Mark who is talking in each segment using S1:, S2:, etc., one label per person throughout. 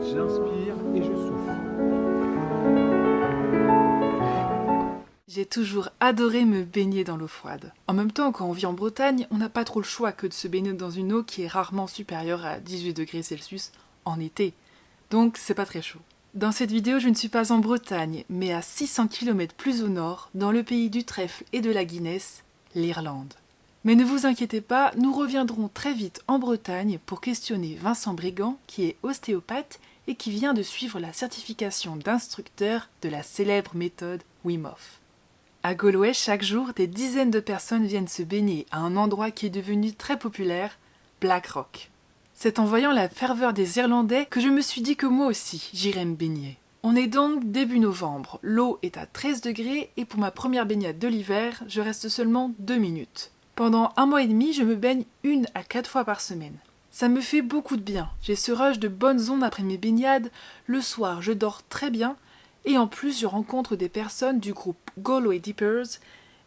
S1: J'inspire et je souffle.
S2: J'ai toujours adoré me baigner dans l'eau froide. En même temps, quand on vit en Bretagne, on n'a pas trop le choix que de se baigner dans une eau qui est rarement supérieure à 18 degrés Celsius en été. Donc c'est pas très chaud. Dans cette vidéo, je ne suis pas en Bretagne, mais à 600 km plus au nord, dans le pays du trèfle et de la Guinness, l'Irlande. Mais ne vous inquiétez pas, nous reviendrons très vite en Bretagne pour questionner Vincent Brigand, qui est ostéopathe et qui vient de suivre la certification d'instructeur de la célèbre méthode Wim Hof. À Galway, chaque jour, des dizaines de personnes viennent se baigner à un endroit qui est devenu très populaire, Black Rock. C'est en voyant la ferveur des Irlandais que je me suis dit que moi aussi j'irais me baigner. On est donc début novembre, l'eau est à 13 degrés et pour ma première baignade de l'hiver, je reste seulement 2 minutes. Pendant un mois et demi, je me baigne une à quatre fois par semaine. Ça me fait beaucoup de bien. J'ai ce rush de bonnes ondes après mes baignades. Le soir, je dors très bien. Et en plus, je rencontre des personnes du groupe Galway Dippers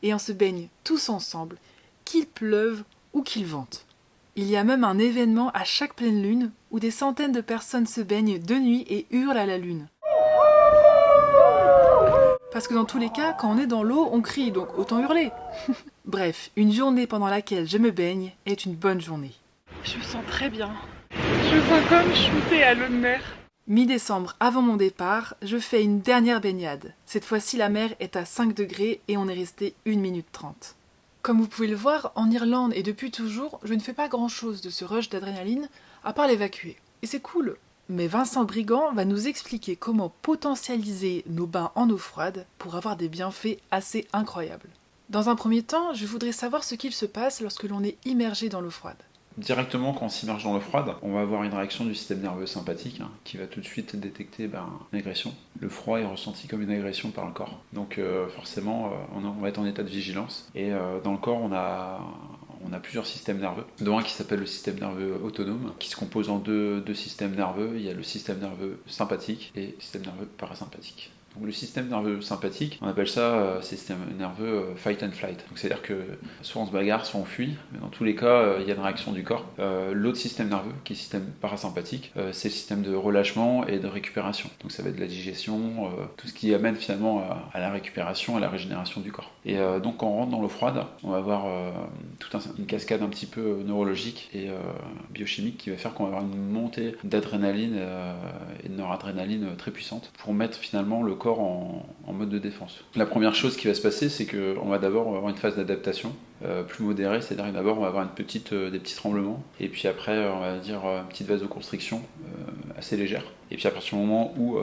S2: et on se baigne tous ensemble, qu'il pleuve ou qu'il vente. Il y a même un événement à chaque pleine lune où des centaines de personnes se baignent de nuit et hurlent à la lune. Parce que dans tous les cas, quand on est dans l'eau, on crie, donc autant hurler. Bref, une journée pendant laquelle je me baigne est une bonne journée. Je me sens très bien. Je me sens comme shootée à l'eau de mer. Mi-décembre, avant mon départ, je fais une dernière baignade. Cette fois-ci, la mer est à 5 degrés et on est resté 1 minute 30. Comme vous pouvez le voir, en Irlande et depuis toujours, je ne fais pas grand-chose de ce rush d'adrénaline, à part l'évacuer. Et c'est cool mais Vincent Brigand va nous expliquer comment potentialiser nos bains en eau froide pour avoir des bienfaits assez incroyables. Dans un premier temps, je voudrais savoir ce qu'il se passe lorsque l'on est immergé dans l'eau froide.
S3: Directement, quand on s'immerge dans l'eau froide, on va avoir une réaction du système nerveux sympathique hein, qui va tout de suite détecter ben, une agression. Le froid est ressenti comme une agression par le corps. Donc euh, forcément, euh, on, va être en état de vigilance. Et euh, dans le corps, on a, plusieurs systèmes nerveux, dont un qui s'appelle le système nerveux autonome, qui se compose en deux, deux, systèmes nerveux. Il y a le système nerveux sympathique et le système nerveux parasympathique. Donc le système nerveux sympathique, on appelle ça euh, système nerveux euh, fight and flight. C'est-à-dire que soit on se bagarre, soit on fuit, mais dans tous les cas, euh, il y a une réaction du corps. L'autre système nerveux, qui est le système parasympathique, c'est le système de relâchement et de récupération. Donc ça va être de la digestion, tout ce qui amène finalement à, la récupération, à la régénération du corps. Et donc quand on rentre dans l'eau froide, on va avoir toute une cascade un petit peu neurologique et biochimique qui va faire qu'on va avoir une montée d'adrénaline et de noradrénaline très puissante pour mettre finalement le corps en, mode de défense. La première chose qui va se passer, c'est qu'on va d'abord avoir une phase d'adaptation euh, plus modérée, c'est-à-dire d'abord on va avoir euh, des petits tremblements, et puis après on va dire une petite vasoconstriction euh, assez légère. Et puis à partir du moment où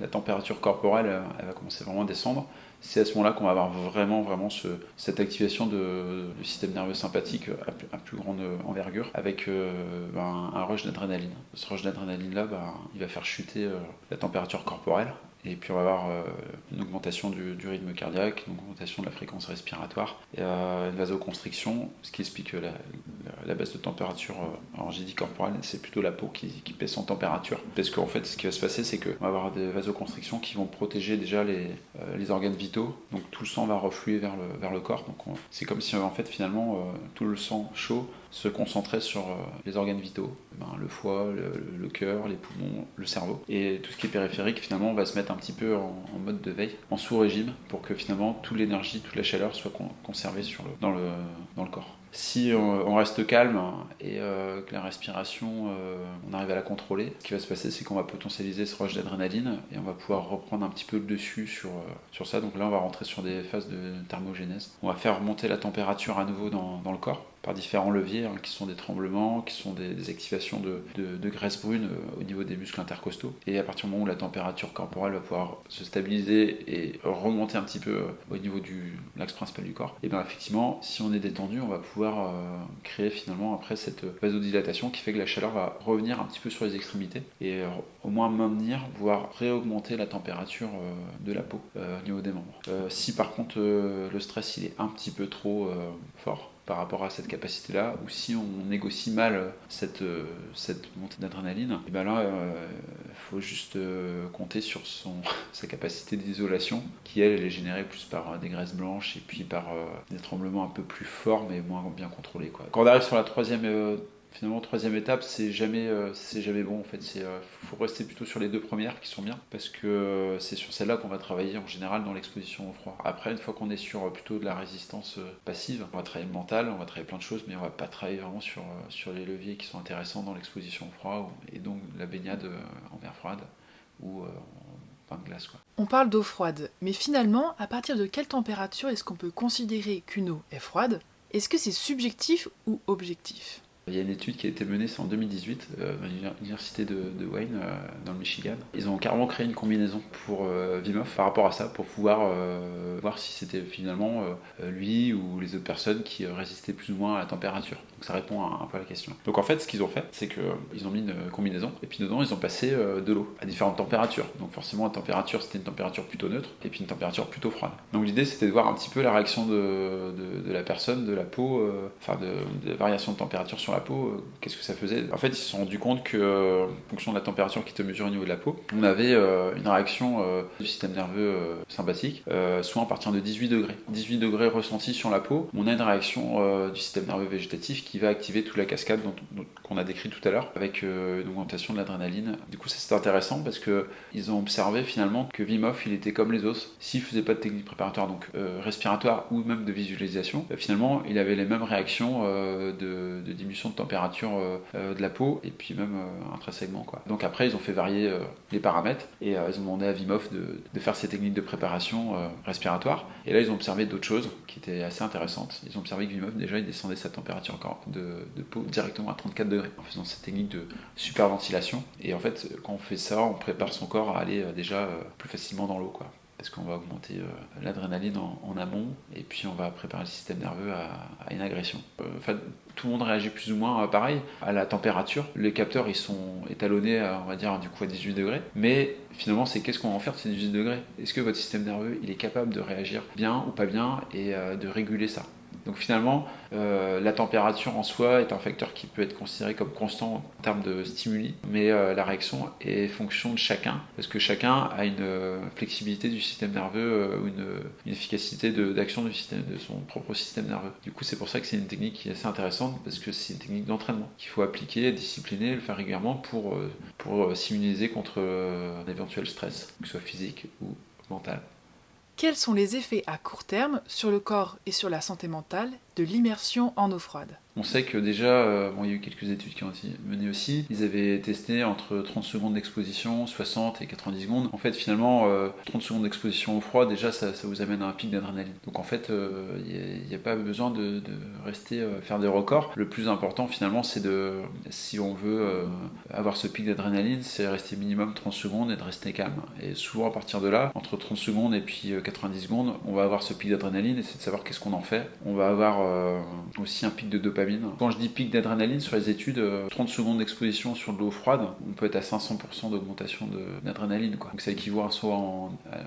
S3: la température corporelle elle va commencer vraiment à descendre, c'est à ce moment-là qu'on va avoir vraiment, vraiment ce, cette activation de, du système nerveux sympathique à, plus grande envergure avec ben, un rush d'adrénaline. Ce rush d'adrénaline-là, ben, il va faire chuter la température corporelle et puis on va avoir euh, une augmentation du, rythme cardiaque, une augmentation de la fréquence respiratoire, et euh, une vasoconstriction, ce qui explique la, baisse de température. Euh, j'ai dit corporelle, c'est plutôt la peau qui, qui baisse en température. Parce qu'en fait, ce qui va se passer, c'est qu'on va avoir des vasoconstrictions qui vont protéger déjà les, les, organes vitaux. Donc tout le sang va refluer vers le, vers le corps. Donc c'est comme si en fait finalement tout le sang chaud se concentrer sur euh, les organes vitaux, ben, le foie, le, cœur, les poumons, le cerveau. Et tout ce qui est périphérique, finalement, on va se mettre un petit peu en, mode de veille, en sous-régime, pour que finalement toute l'énergie, toute la chaleur soit conservée dans le corps si on, reste calme et euh, que la respiration, euh, on arrive à la contrôler, ce qui va se passer, c'est qu'on va potentialiser ce rush d'adrénaline et on va pouvoir reprendre un petit peu le dessus sur, sur ça. Donc là, on va rentrer sur des phases de thermogénèse. On va faire remonter la température à nouveau dans, dans le corps par différents leviers, hein, qui sont des tremblements, qui sont des, activations de, de, graisse brune euh, au niveau des muscles intercostaux. Et à partir du moment où la température corporelle va pouvoir se stabiliser et remonter un petit peu euh, au niveau du l'axe principal du corps, et bien effectivement, si on est détendu, on va pouvoir euh, créer finalement après cette vasodilatation qui fait que la chaleur va revenir un petit peu sur les extrémités et au moins maintenir, voire réaugmenter la température de la peau au niveau des membres. si par contre le stress il est un petit peu trop fort, par rapport à cette capacité-là, ou si on négocie mal cette, cette montée d'adrénaline, et ben là, il euh, faut juste euh, compter sur son, sa capacité d'isolation, qui elle, elle est générée plus par des graisses blanches et puis par euh, des tremblements un peu plus forts, mais moins bien contrôlés. Quoi. Quand on arrive sur la troisième Finalement, troisième étape, c'est jamais, euh, c'est jamais bon en fait. Il faut rester plutôt sur les deux premières qui sont bien parce que c'est sur celle-là qu'on va travailler en général dans l'exposition au froid. Après, une fois qu'on est sur plutôt de la résistance passive, on va travailler le mental, on va travailler plein de choses, mais on va pas travailler vraiment sur, sur les leviers qui sont intéressants dans l'exposition au froid et donc la baignade en mer froide ou en pain de glace. Quoi.
S2: On parle d'eau froide, mais finalement, à partir de quelle température est-ce qu'on peut considérer qu'une eau est froide? Est-ce que c'est subjectif ou objectif?
S3: Il y a une étude qui a été menée, c'est en 2018, euh, à l'université de, Wayne, euh, dans le Michigan. Ils ont carrément créé une combinaison pour euh, par rapport à ça, pour pouvoir voir si c'était finalement lui ou les autres personnes qui résistaient plus ou moins à la température. Donc ça répond un peu à la question. Donc en fait, ce qu'ils ont fait, c'est qu'ils ont mis une combinaison, et puis dedans, ils ont passé de l'eau à différentes températures. Donc forcément, la température, c'était une température plutôt neutre, et puis une température plutôt froide. Donc l'idée, c'était de voir un petit peu la réaction de, de, la personne, de la peau, enfin de, de variation de température sur la peau, euh, qu'est-ce que ça faisait? En fait, ils se sont rendus compte que, euh, en fonction de la température qui était mesurée au niveau de la peau, on avait euh, une réaction du système nerveux sympathique, soit à partir de 18 degrés. 18 degrés ressentis sur la peau, on a une réaction du système nerveux végétatif qui va activer toute la cascade qu'on a décrit tout à l'heure, avec une augmentation de l'adrénaline. Du coup, c'est intéressant parce que ils ont observé finalement que Vimov, il était comme les os. S'il faisait pas de technique préparatoire, donc respiratoire ou même de visualisation, finalement, il avait les mêmes réactions de diminution de température euh, euh, de la peau et puis même euh, intrinsèquement. Quoi. Donc après, ils ont fait varier les paramètres et ils ont demandé à Vimov de, faire ces techniques de préparation respiratoire. Et là, ils ont observé d'autres choses qui étaient assez intéressantes. Ils ont observé que Vimov, déjà, il descendait sa température encore de, peau directement à 34 degrés en faisant cette technique de superventilation. Et en fait, quand on fait ça, on prépare son corps à aller déjà plus facilement dans l'eau. Parce qu'on va augmenter l'adrénaline en, amont et puis on va préparer le système nerveux à, une agression. Euh, tout le monde réagit plus ou moins euh, pareil à la température. Les capteurs, ils sont étalonnés, à, on va dire, du coup à 18 degrés. Mais finalement, c'est qu'est-ce qu'on va en faire de ces 18 degrés? Est-ce que votre système nerveux, il est capable de réagir bien ou pas bien et euh, de réguler ça? Donc finalement, euh, la température en soi est un facteur qui peut être considéré comme constant en termes de stimuli, mais euh, la réaction est fonction de chacun, parce que chacun a une euh, flexibilité du système nerveux ou une, efficacité d'action de, son propre système nerveux. Du coup, c'est pour ça que c'est une technique qui est assez intéressante, parce que c'est une technique d'entraînement qu'il faut appliquer, discipliner, le faire régulièrement pour, pour s'immuniser contre un éventuel stress, que ce soit physique ou mental.
S2: Quels sont les effets à court terme sur le corps et sur la santé mentale de l'immersion en eau froide
S3: on sait que déjà, euh, bon, il y a eu quelques études qui ont été menées aussi, ils avaient testé entre 30 secondes d'exposition, 60 et 90 secondes. En fait, finalement, 30 euh, secondes d'exposition au froid, déjà, ça, vous amène à un pic d'adrénaline. Donc en fait, euh, il n'y a, pas besoin de, rester faire des records. Le plus important, finalement, c'est de, si on veut avoir ce pic d'adrénaline, c'est rester minimum 30 secondes et de rester calme. Et souvent, à partir de là, entre 30 secondes et puis 90 secondes, on va avoir ce pic d'adrénaline et c'est de savoir qu'est-ce qu'on en fait. On va avoir aussi un pic de dopamine quand je dis pic d'adrénaline sur les études, 30 euh, secondes d'exposition sur de l'eau froide, on peut être à 500% d'augmentation d'adrénaline. Donc ça équivaut à soit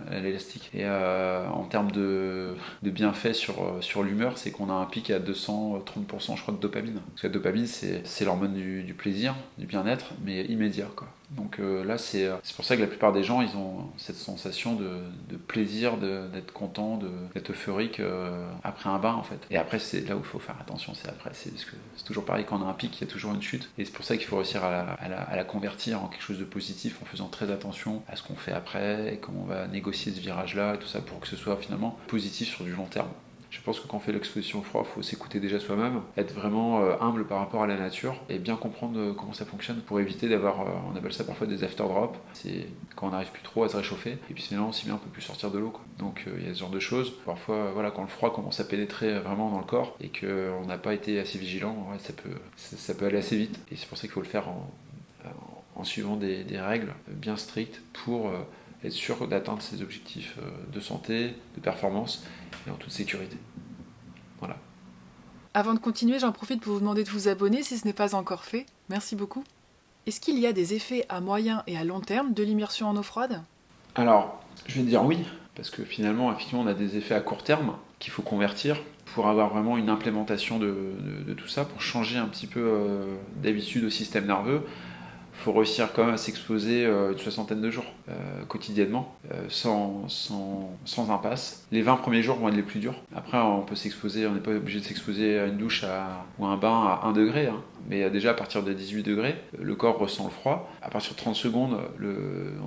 S3: à l'élastique. Et euh, en termes de, de bienfaits sur, euh, sur l'humeur, c'est qu'on a un pic à 230% je crois de dopamine. Parce que la dopamine c'est l'hormone du, plaisir, du bien-être, mais immédiat. Donc euh, là, euh, c'est pour ça que la plupart des gens, ils ont cette sensation de, plaisir, d'être content, d'être euphorique euh, après un bain, en fait. Et après, c'est là où il faut faire attention, c'est après. C'est toujours pareil, quand on a un pic, il y a toujours une chute. Et c'est pour ça qu'il faut réussir à la, convertir en quelque chose de positif en faisant très attention à ce qu'on fait après, et comment on va négocier ce virage-là, et tout ça, pour que ce soit finalement positif sur du long terme. Je pense que quand on fait l'exposition au froid, il faut s'écouter déjà soi-même, être vraiment euh, humble par rapport à la nature et bien comprendre euh, comment ça fonctionne pour éviter d'avoir, euh, on appelle ça parfois des after drops, c'est quand on n'arrive plus trop à se réchauffer et puis sinon aussi bien on peut plus sortir de l'eau. Donc il y a ce genre de choses. Parfois, voilà, quand le froid commence à pénétrer vraiment dans le corps et qu'on n'a pas été assez vigilant, ça, peut, ça, peut aller assez vite et c'est pour ça qu'il faut le faire en, suivant des, règles bien strictes pour être sûr d'atteindre ses objectifs de santé, de performance et en toute sécurité. Voilà.
S2: Avant de continuer, j'en profite pour vous demander de vous abonner si ce n'est pas encore fait. Merci beaucoup. Est-ce qu'il y a des effets à moyen et à long terme de l'immersion en eau froide?
S3: Alors, je vais dire oui, parce que finalement, effectivement, on a des effets à court terme qu'il faut convertir pour avoir vraiment une implémentation de, tout ça, pour changer un petit peu euh, d'habitude au système nerveux faut réussir quand même à s'exposer euh, une soixantaine de jours euh, quotidiennement, euh, sans, sans, sans, impasse. Les 20 premiers jours vont être les plus durs. Après, on peut s'exposer, on n'est pas obligé de s'exposer à une douche à, ou à un bain à 1 degré. Hein. Mais déjà à partir de 18 degrés, le corps ressent le froid. À partir de 30 secondes,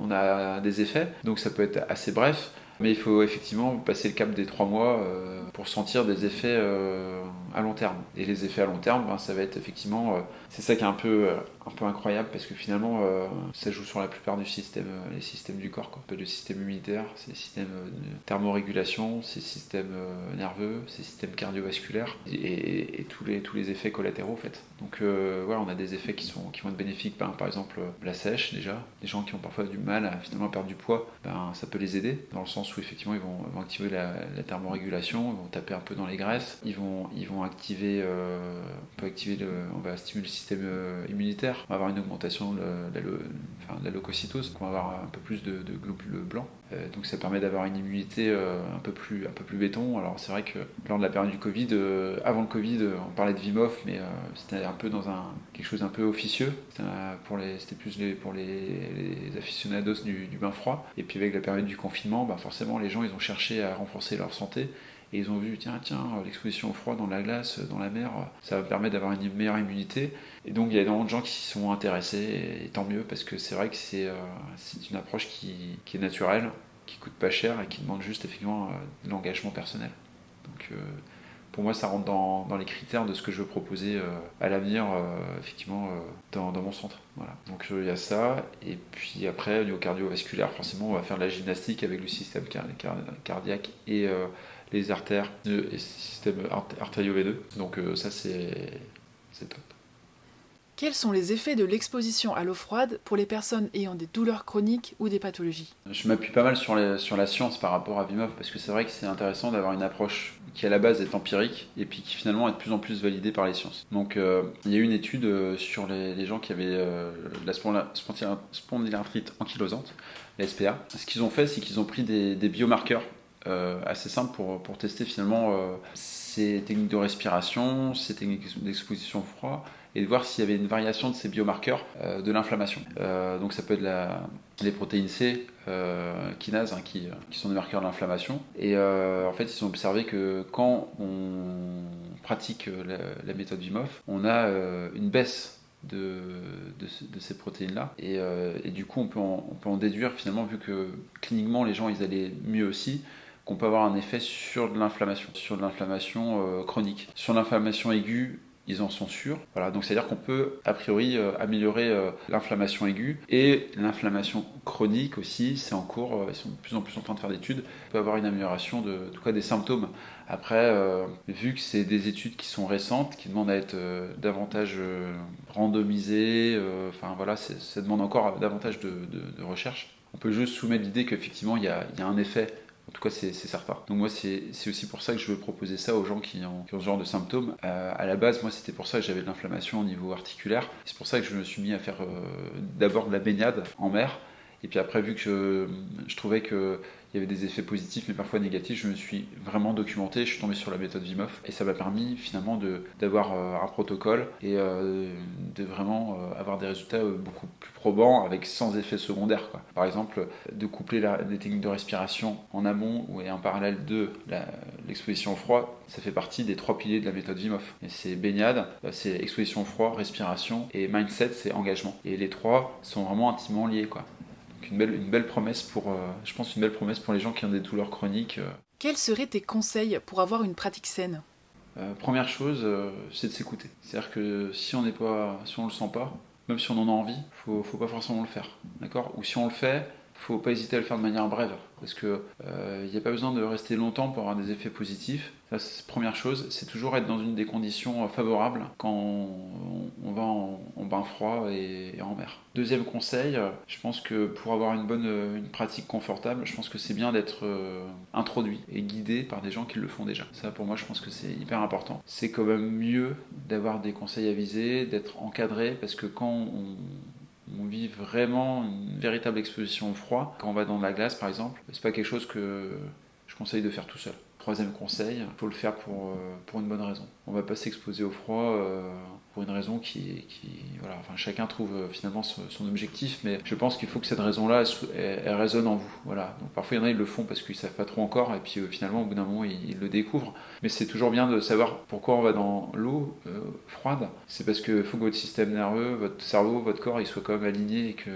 S3: on a des effets. Donc ça peut être assez bref. Mais il faut effectivement passer le cap des trois mois pour sentir des effets euh, à long terme. Et les effets à long terme, ben, ça va être effectivement, euh, c'est ça qui est un peu, un peu incroyable parce que finalement, ça joue sur la plupart du système, les systèmes du corps. Quoi. Le système immunitaire, c'est le système de thermorégulation, c'est le système nerveux, c'est le système cardiovasculaire et, tous, les, tous les effets collatéraux en fait. Donc voilà, on a des effets qui, sont, qui vont être bénéfiques. Ben, par exemple, la sèche déjà. Les gens qui ont parfois du mal à finalement perdre du poids, ben, ça peut les aider dans le sens où effectivement ils vont, activer la, thermorégulation, taper un peu dans les graisses, ils vont, ils vont activer, euh, on activer on va stimuler le système euh, immunitaire, on va avoir une augmentation de la, enfin, leucocytose, on va avoir un peu plus de, globules blancs, euh, donc ça permet d'avoir une immunité un peu plus, un peu plus béton. Alors c'est vrai que lors de la période du Covid, avant le Covid, on parlait de Vimoff, mais c'était un peu dans un quelque chose un peu officieux. C'était plus les, pour les, les aficionados du, du, bain froid. Et puis avec la période du confinement, bah forcément les gens, ils ont cherché à renforcer leur santé. Et ils ont vu, tiens, tiens, l'exposition au froid dans la glace, dans la mer, ça va permettre d'avoir une meilleure immunité. Et donc, il y a énormément de gens qui s'y sont intéressés, et tant mieux, parce que c'est vrai que c'est euh, une approche qui, qui, est naturelle, qui coûte pas cher et qui demande juste effectivement euh, de l'engagement personnel. Donc, euh, pour moi, ça rentre dans, les critères de ce que je veux proposer euh, à l'avenir, euh, effectivement, euh, dans, mon centre. Voilà. Donc il y a ça, et puis après, au niveau cardiovasculaire, forcément, on va faire de la gymnastique avec le système cardiaque les artères et le système artério-veineux. Donc ça, c'est top.
S2: Quels sont les effets de l'exposition à l'eau froide pour les personnes ayant des douleurs chroniques ou des pathologies?
S3: Je m'appuie pas mal sur, sur, la science par rapport à Vimov parce que c'est vrai que c'est intéressant d'avoir une approche qui à la base est empirique et puis qui finalement est de plus en plus validée par les sciences. Donc euh, il y a eu une étude euh, sur les, gens qui avaient euh, la spondylarthrite ankylosante, la SPA. Ce qu'ils ont fait, c'est qu'ils ont pris des, biomarqueurs assez simples pour, pour tester finalement ces techniques de respiration, ces techniques d'exposition au froid et de voir s'il y avait une variation de ces biomarqueurs euh, de l'inflammation. Euh, donc ça peut être les protéines C, euh, kinases, hein, qui, qui, sont des marqueurs de l'inflammation. Et en fait, ils ont observé que quand on pratique la, méthode VIMOF, on a une baisse de, de, ces protéines-là. Et, et, du coup, on peut, en, on peut en déduire finalement, vu que cliniquement les gens ils allaient mieux aussi, qu'on peut avoir un effet sur de l'inflammation, sur de l'inflammation chronique. Sur l'inflammation aiguë, ils en sont sûrs. Voilà, donc c'est-à-dire qu'on peut a priori euh, améliorer euh, l'inflammation aiguë et l'inflammation chronique aussi, c'est en cours, euh, ils sont de plus en plus en train de faire d'études, on peut avoir une amélioration de, tout cas des symptômes. Après, vu que c'est des études qui sont récentes, qui demandent à être davantage randomisées, enfin voilà, ça demande encore davantage de, recherche. On peut juste soumettre l'idée qu'effectivement il y, a, un effet en tout cas, c'est certain. Donc moi, c'est aussi pour ça que je veux proposer ça aux gens qui ont, ce genre de symptômes. Euh, à la base, moi, c'était pour ça que j'avais de l'inflammation au niveau articulaire. C'est pour ça que je me suis mis à faire euh, d'abord de la baignade en mer. Et puis après, vu que je trouvais que il y avait des effets positifs mais parfois négatifs. Je me suis vraiment documenté, je suis tombé sur la méthode Vimoff et ça m'a permis finalement d'avoir euh, un protocole et euh, de vraiment euh, avoir des résultats beaucoup plus probants avec sans effets secondaires. Quoi. Par exemple, de coupler la, des techniques de respiration en amont ou en parallèle de l'exposition au froid, ça fait partie des trois piliers de la méthode Vimoff. C'est baignade, c'est exposition au froid, respiration et mindset, c'est engagement. Et les trois sont vraiment intimement liés. Une belle, une belle promesse pour, euh, je pense, une belle promesse pour les gens qui ont des douleurs chroniques. Euh.
S2: Quels seraient tes conseils pour avoir une pratique saine?
S3: Euh, Première chose, c'est de s'écouter. C'est-à-dire que si on n'est pas, si on le sent pas, même si on en a envie, faut, faut pas forcément le faire, d'accord? Ou si on le fait, faut pas hésiter à le faire de manière brève, parce que il n'y a pas besoin de rester longtemps pour avoir des effets positifs. La première chose, c'est toujours être dans une des conditions euh, favorables quand on, va en, bain froid et, en mer. Deuxième conseil, euh, je pense que pour avoir une bonne euh, une pratique confortable, je pense que c'est bien d'être introduit et guidé par des gens qui le font déjà. Ça, pour moi, je pense que c'est hyper important. C'est quand même mieux d'avoir des conseils avisés, d'être encadré, parce que quand on, on vit vraiment une véritable exposition au froid. Quand on va dans la glace, par exemple, c'est pas quelque chose que je conseille de faire tout seul. Troisième conseil, il faut le faire pour, euh, pour une bonne raison. On va pas s'exposer au froid euh, pour une raison qui, qui voilà, enfin, chacun trouve euh, finalement son, objectif, mais je pense qu'il faut que cette raison-là, elle, résonne en vous. Voilà. Donc parfois, il y en a, ils le font parce qu'ils savent pas trop encore, et puis euh, finalement, au bout d'un moment, ils, ils le découvrent. Mais c'est toujours bien de savoir pourquoi on va dans l'eau euh, froide. C'est parce qu'il faut que votre système nerveux, votre cerveau, votre corps, il soit quand même aligné et que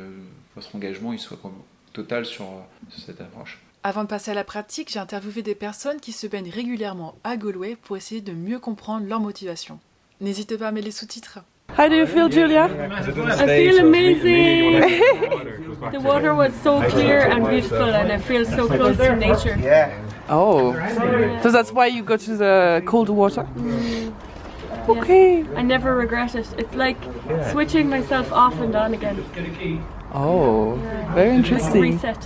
S3: votre engagement, il soit comme total sur, sur cette approche.
S2: Avant de passer à la pratique, j'ai interviewé des personnes qui se baignent régulièrement à Galway pour essayer de mieux comprendre leur motivation. N'hésitez pas à mettre les sous-titres.
S4: How do you feel, Julia?
S5: I feel amazing. the water was so clear and beautiful, and I feel so close to nature.
S4: Oh, so that's why you go to the cold water? Okay.
S5: I never regret it. It's like switching myself off and on again.
S4: Oh, very interesting.
S5: Reset.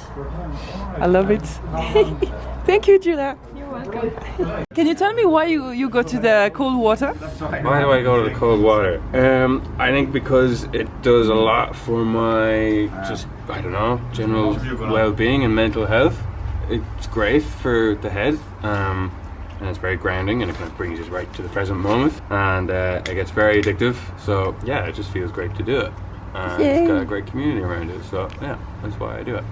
S4: I love it. Thank you, Julia.
S5: You're welcome.
S4: Can you tell me why you, you go to the cold water?
S6: Why do I go to the cold water? Um, I think because it does a lot for my just I don't know general well-being and mental health. It's great for the head, um, and it's very grounding, and it kind of brings you right to the present moment. And uh, it gets very addictive. So yeah, it just feels great to do it. And it's
S4: Yay.
S6: got a great community around it. So yeah, that's why I do it.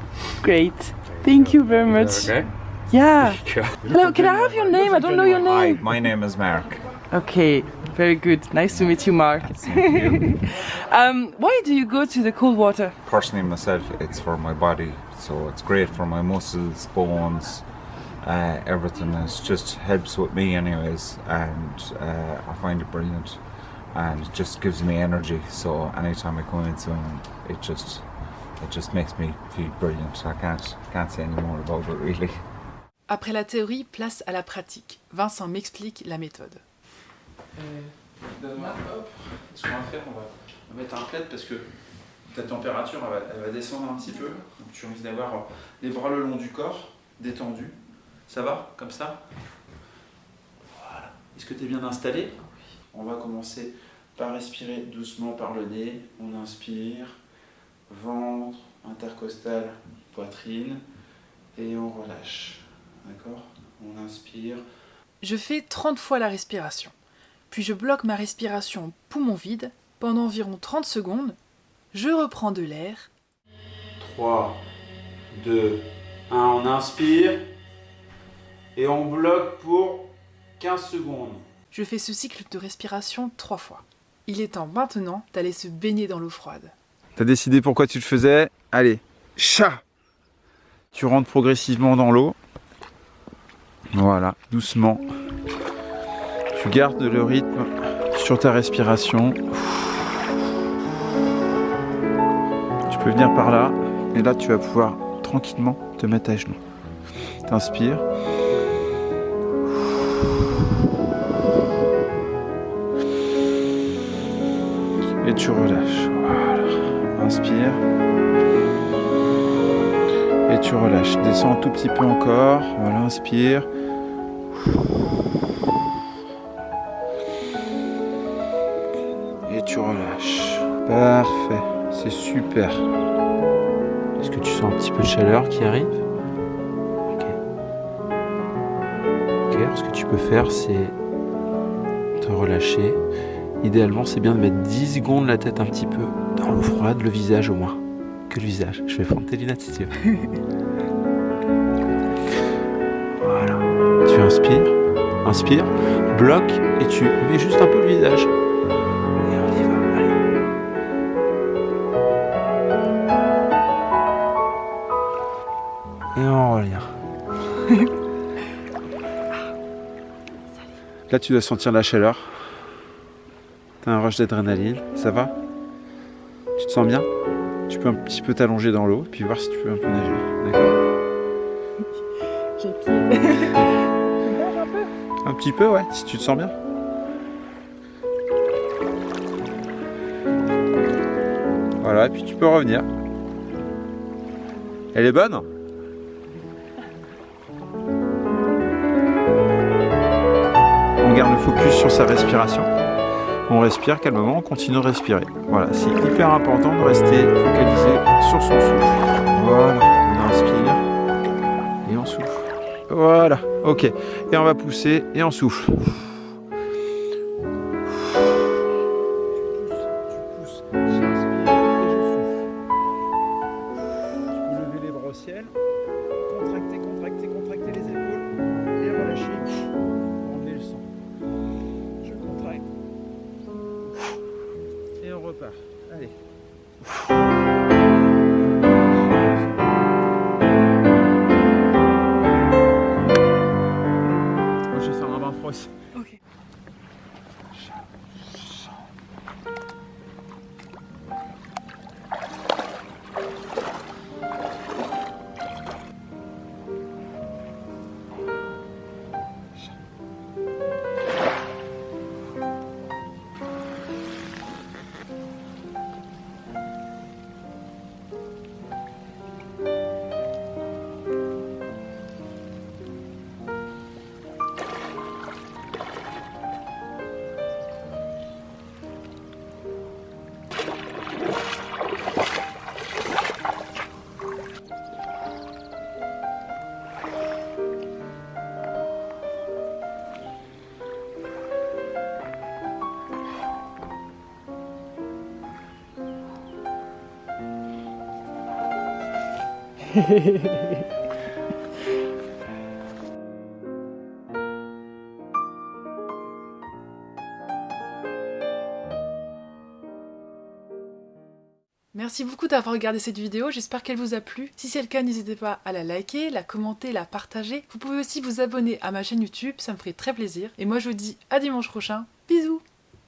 S4: Great. Thank you very much.
S6: Okay?
S4: Yeah.
S6: Yeah.
S4: Hello, can I have your name? I don't know your name.
S7: Hi, my name is Mark.
S4: Okay, very good. Nice to meet you, Mark. um, why do you go to the cold water?
S7: Personally, myself, it's for my body, so it's great for my muscles, bones, uh, everything. It just helps with me, anyways, and uh, I find it brilliant, and it just gives me energy. So anytime I come in swimming, it just it just makes me feel brilliant. I can't can't say any more about it really.
S2: Après la théorie, place à la pratique. Vincent m'explique la méthode.
S3: Donne-moi, hop. Ce qu'on va faire, on va, on va mettre un plaid parce que ta température elle va, elle va descendre un petit peu. Donc tu risques d'avoir euh, les bras le long du corps, détendus. Ça va? Comme ça? Voilà. Est-ce que tu es bien installé? On va commencer par respirer doucement par le nez. On inspire, ventre, intercostal, poitrine. Et on relâche. D'accord On inspire.
S2: Je fais 30 fois la respiration. Puis je bloque ma respiration poumon vide pendant environ 30 secondes. Je reprends de l'air
S3: 3, 2, 1, on inspire et on bloque pour 15 secondes.
S2: Je fais ce cycle de respiration trois fois. Il est temps maintenant d'aller se baigner dans l'eau froide.
S3: T'as décidé pourquoi tu le faisais? Allez, chat Tu rentres progressivement dans l'eau. Voilà, doucement. Tu gardes le rythme sur ta respiration. Tu peux venir par là. Et là, tu vas pouvoir tranquillement te mettre à genoux. T'inspires. Et tu relâches. Voilà. Inspire. Et tu relâches. Descends un tout petit peu encore. Voilà, inspire. Et tu relâches. Parfait. C'est super. Est-ce que tu sens un petit peu de chaleur qui arrive? Ok. Ok, ce que tu peux faire, c'est te relâcher. Idéalement, c'est bien de mettre 10 secondes la tête un petit peu dans l'eau froide, le visage au moins. Que le visage. Je vais prendre tes lunettes si tu veux. voilà. Tu inspires, inspire, bloque et tu mets juste un peu le visage. Et on y va. Allez. Et on revient. Là, tu dois sentir la chaleur. T'as un rush d'adrénaline, ça va? Tu te sens bien? Tu peux un petit peu t'allonger dans l'eau, puis voir si tu peux un peu nager. D'accord. Un petit peu, ouais, si tu te sens bien. Voilà, et puis tu peux revenir. Elle est bonne? On garde le focus sur sa respiration. On respire calmement, on continue de respirer. Voilà, c'est hyper important de rester focalisé sur son souffle. Voilà, on inspire et on souffle. Voilà, ok. Et on va pousser et on souffle.
S1: Faire un
S2: Merci beaucoup d'avoir regardé cette vidéo, j'espère qu'elle vous a plu. Si c'est le cas, n'hésitez pas à la liker, la commenter, la partager. Vous pouvez aussi vous abonner à ma chaîne YouTube, ça me ferait très plaisir. Et moi je vous dis à dimanche prochain, bisous